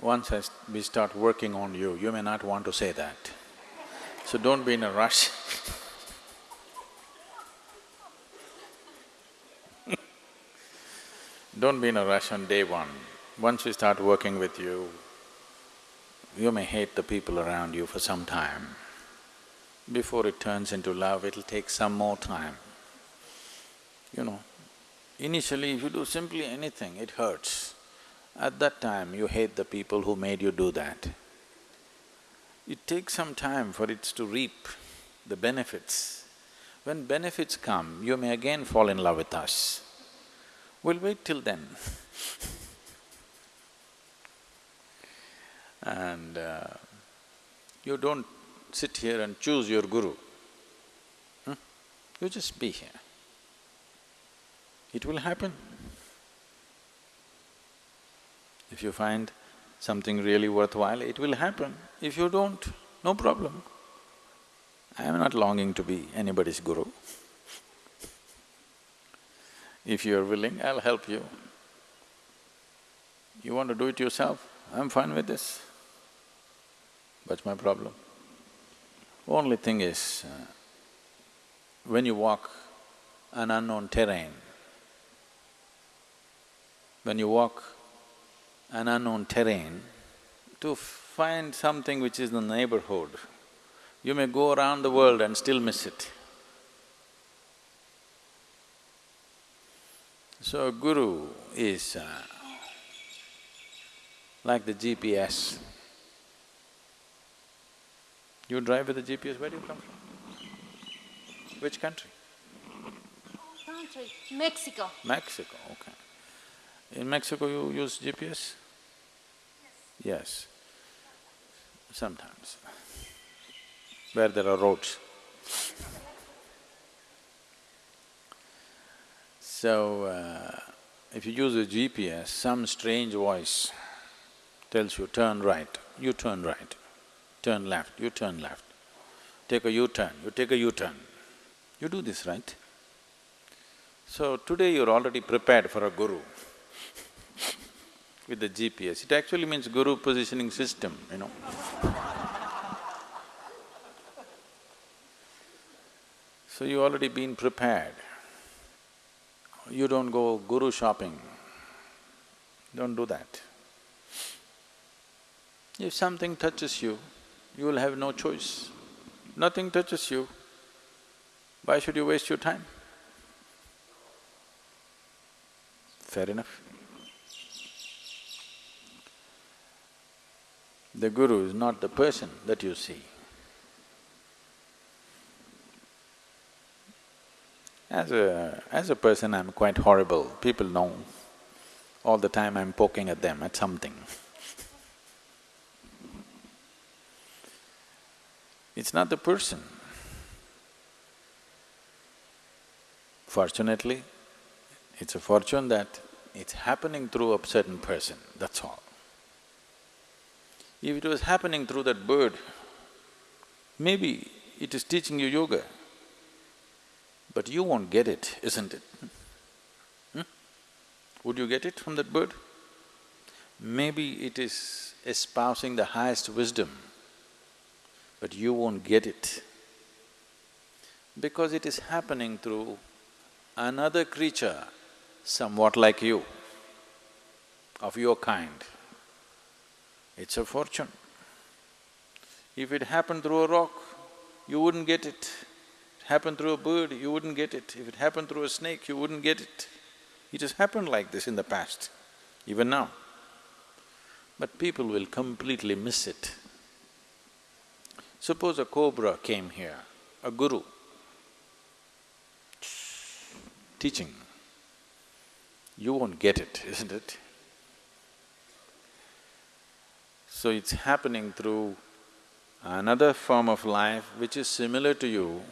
once I we start working on you, you may not want to say that. So don't be in a rush Don't be in a rush on day one. Once we start working with you, you may hate the people around you for some time. Before it turns into love, it'll take some more time. You know, initially if you do simply anything, it hurts. At that time, you hate the people who made you do that. It takes some time for it to reap the benefits. When benefits come, you may again fall in love with us. We'll wait till then And uh, you don't sit here and choose your guru. Hmm? You just be here. It will happen. If you find something really worthwhile, it will happen. If you don't, no problem. I am not longing to be anybody's guru. If you're willing, I'll help you. You want to do it yourself, I'm fine with this. What's my problem? Only thing is, uh, when you walk an unknown terrain, when you walk an unknown terrain, to find something which is in the neighborhood, you may go around the world and still miss it. So a guru is uh, like the GPS. You drive with the GPS, where do you come from? Which country? Country, Mexico. Mexico, okay. In Mexico you use GPS? Yes. Sometimes, where there are roads. So, uh, if you use a GPS, some strange voice tells you turn right, you turn right, turn left, you turn left, take a U-turn, you take a U-turn. You do this, right? So today you're already prepared for a guru with the GPS. It actually means guru positioning system, you know. so you already been prepared. You don't go guru shopping, don't do that. If something touches you, you will have no choice. Nothing touches you, why should you waste your time? Fair enough. The guru is not the person that you see. As a… as a person, I'm quite horrible, people know. All the time I'm poking at them, at something. It's not the person. Fortunately, it's a fortune that it's happening through a certain person, that's all. If it was happening through that bird, maybe it is teaching you yoga, but you won't get it, isn't it? Hmm? Would you get it from that bird? Maybe it is espousing the highest wisdom, but you won't get it because it is happening through another creature somewhat like you, of your kind. It's a fortune. If it happened through a rock, you wouldn't get it. If it happened through a bird, you wouldn't get it. If it happened through a snake, you wouldn't get it. It has happened like this in the past, even now. But people will completely miss it. Suppose a cobra came here, a guru, teaching, you won't get it, isn't it? So it's happening through another form of life which is similar to you,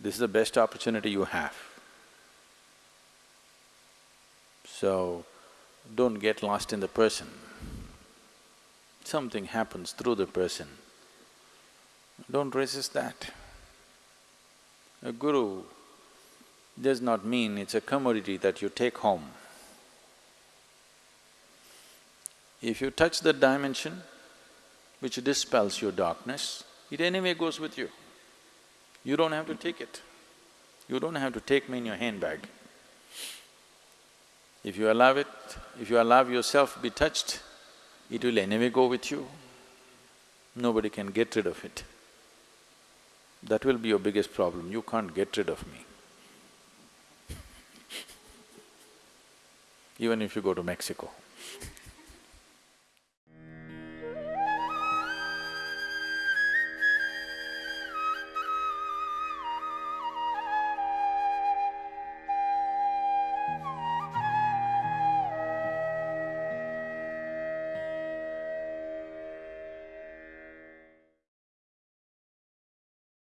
this is the best opportunity you have. So, don't get lost in the person. Something happens through the person, don't resist that. A guru does not mean it's a commodity that you take home. If you touch that dimension, which dispels your darkness, it anyway goes with you. You don't have to take it. You don't have to take me in your handbag. If you allow it, if you allow yourself be touched, it will anyway go with you. Nobody can get rid of it. That will be your biggest problem, you can't get rid of me. Even if you go to Mexico.